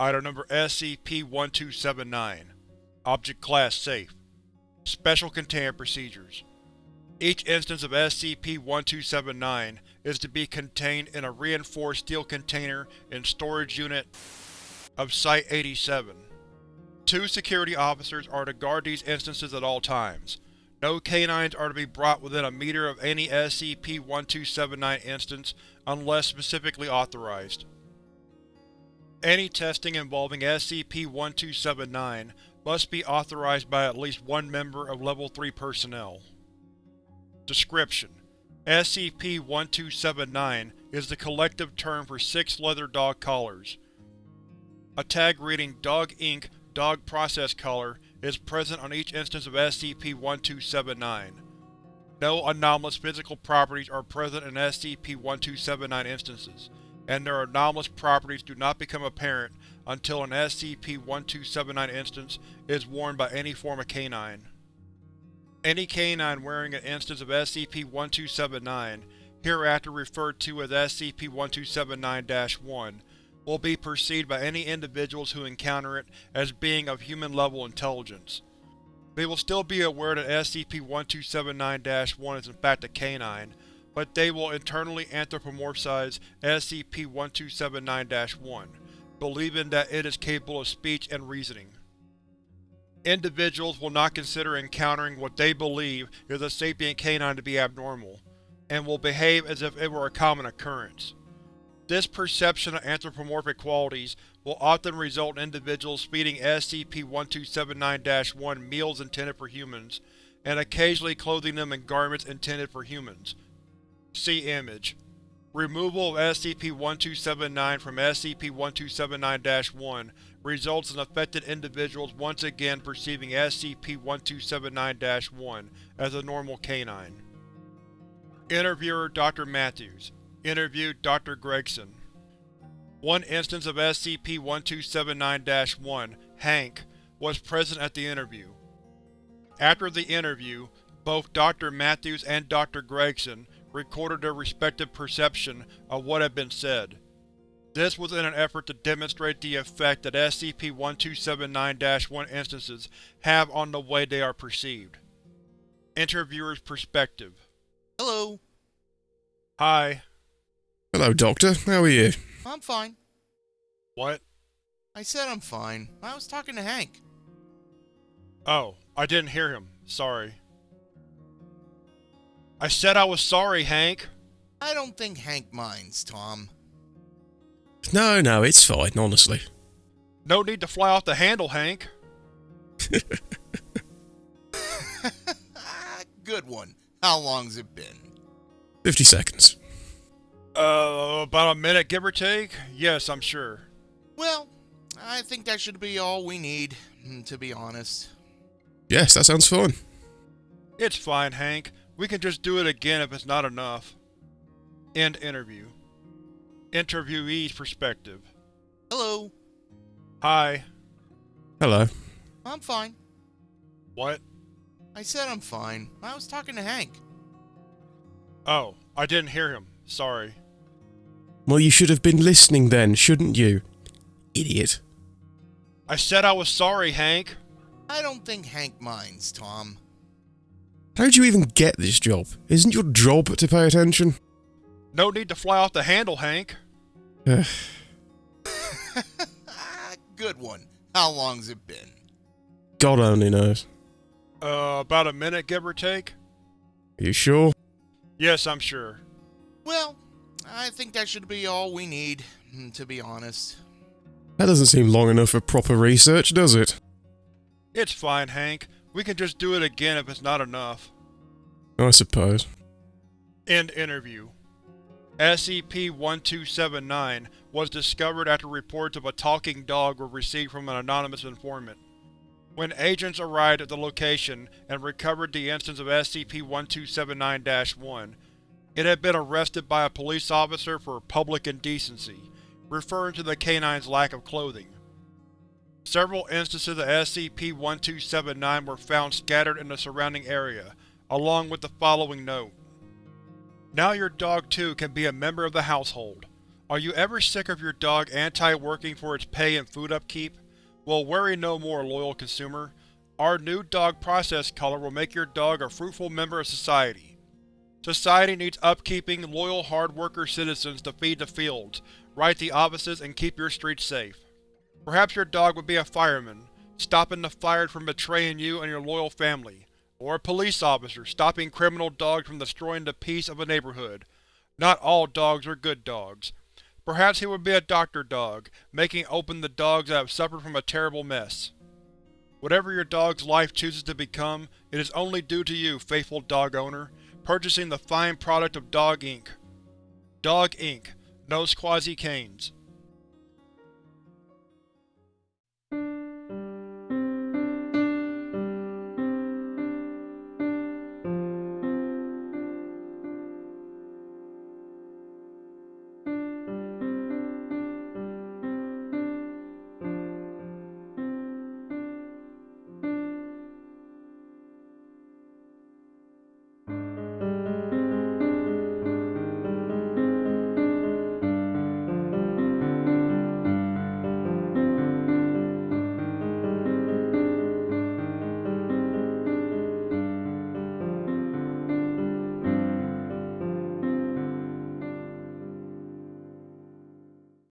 Item Number SCP-1279 Object Class Safe Special Containment Procedures Each instance of SCP-1279 is to be contained in a reinforced steel container in Storage Unit of Site-87. Two security officers are to guard these instances at all times. No canines are to be brought within a meter of any SCP-1279 instance unless specifically authorized. Any testing involving SCP-1279 must be authorized by at least one member of Level 3 personnel. Description: SCP-1279 is the collective term for six leather dog collars. A tag reading Dog Inc. Dog Process Collar is present on each instance of SCP-1279. No anomalous physical properties are present in SCP-1279 instances, and their anomalous properties do not become apparent until an SCP-1279 instance is worn by any form of canine. Any canine wearing an instance of SCP-1279, hereafter referred to as SCP-1279-1, will be perceived by any individuals who encounter it as being of human-level intelligence. They will still be aware that SCP-1279-1 is in fact a canine, but they will internally anthropomorphize SCP-1279-1, believing that it is capable of speech and reasoning. Individuals will not consider encountering what they believe is a sapient canine to be abnormal, and will behave as if it were a common occurrence. This perception of anthropomorphic qualities will often result in individuals feeding SCP-1279-1 meals intended for humans, and occasionally clothing them in garments intended for humans. See Image. Removal of SCP-1279 from SCP-1279-1 results in affected individuals once again perceiving SCP-1279-1 as a normal canine. Interviewer Dr. Matthews Interviewed Dr. Gregson One instance of SCP-1279-1, Hank, was present at the interview. After the interview, both Dr. Matthews and Dr. Gregson recorded their respective perception of what had been said. This was in an effort to demonstrate the effect that SCP-1279-1 instances have on the way they are perceived. Interviewer's Perspective Hello. Hi. Hello, Doctor. How are you? I'm fine. What? I said I'm fine. I was talking to Hank. Oh, I didn't hear him. Sorry. I said I was sorry, Hank. I don't think Hank minds, Tom. No, no, it's fine, honestly. No need to fly off the handle, Hank. Good one. How long's it been? 50 seconds. Uh, about a minute, give or take? Yes, I'm sure. Well, I think that should be all we need, mm, to be honest. Yes, that sounds fine. It's fine, Hank. We can just do it again if it's not enough. End interview. Interviewee's perspective. Hello. Hi. Hello. I'm fine. What? I said I'm fine. I was talking to Hank. Oh, I didn't hear him. Sorry. Well, you should have been listening then, shouldn't you? Idiot. I said I was sorry, Hank. I don't think Hank minds, Tom. How'd you even get this job? Isn't your job to pay attention? No need to fly off the handle, Hank. Good one. How long's it been? God only knows. Uh, about a minute, give or take? Are you sure? Yes, I'm sure. Well, I think that should be all we need, mm, to be honest. That doesn't seem long enough for proper research, does it? It's fine, Hank. We can just do it again if it's not enough. Oh, I suppose. End interview. SCP-1279 was discovered after reports of a talking dog were received from an anonymous informant. When agents arrived at the location and recovered the instance of SCP-1279-1, it had been arrested by a police officer for public indecency, referring to the canine's lack of clothing. Several instances of SCP-1279 were found scattered in the surrounding area, along with the following note. Now your dog too can be a member of the household. Are you ever sick of your dog anti-working for its pay and food upkeep? Well worry no more, loyal consumer. Our new dog process collar will make your dog a fruitful member of society. Society needs upkeeping, loyal hard-worker citizens to feed the fields, right the offices, and keep your streets safe. Perhaps your dog would be a fireman, stopping the fire from betraying you and your loyal family, or a police officer, stopping criminal dogs from destroying the peace of a neighborhood. Not all dogs are good dogs. Perhaps he would be a doctor dog, making open the dogs that have suffered from a terrible mess. Whatever your dog's life chooses to become, it is only due to you, faithful dog owner, purchasing the fine product of Dog Inc. Dog Inc. No Squazzy Canes.